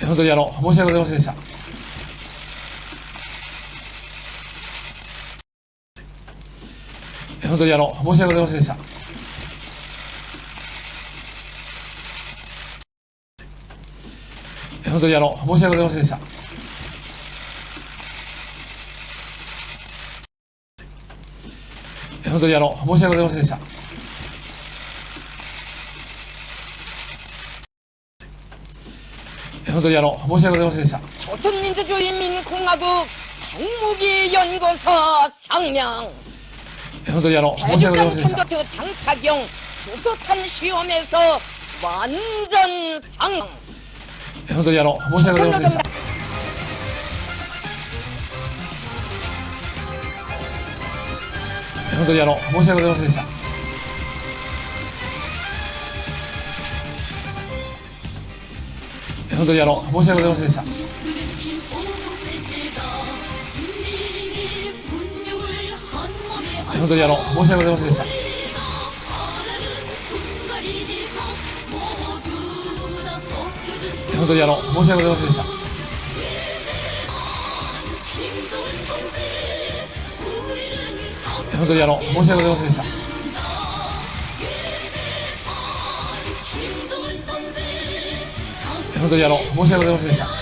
本当にあの、申し訳ございませんでした。本当にあの、申し訳ございませんでした。本当にあの、申し訳ございませんでした。本当にあの、申し訳ございませんでした。 현도리아노 모시아가 되었습니다. 조선민주주의 민공화국 당무기 연구소 성명 현도리아노 모시아가 되었습니다. 대륙간 컴퓨터 장착용 주소탄 시험에서 완전 상 현도리아노 모시아가 되었습니다. 현도리아노 모시아가 되었습니다. 本当にあの、申し訳ございませんでした。本当にあの、申し訳ございませんでした。本当にあの、申し訳ございませんでした。本当にあの、申し訳ございませんでした。本当にあの、申し訳ございませんでした。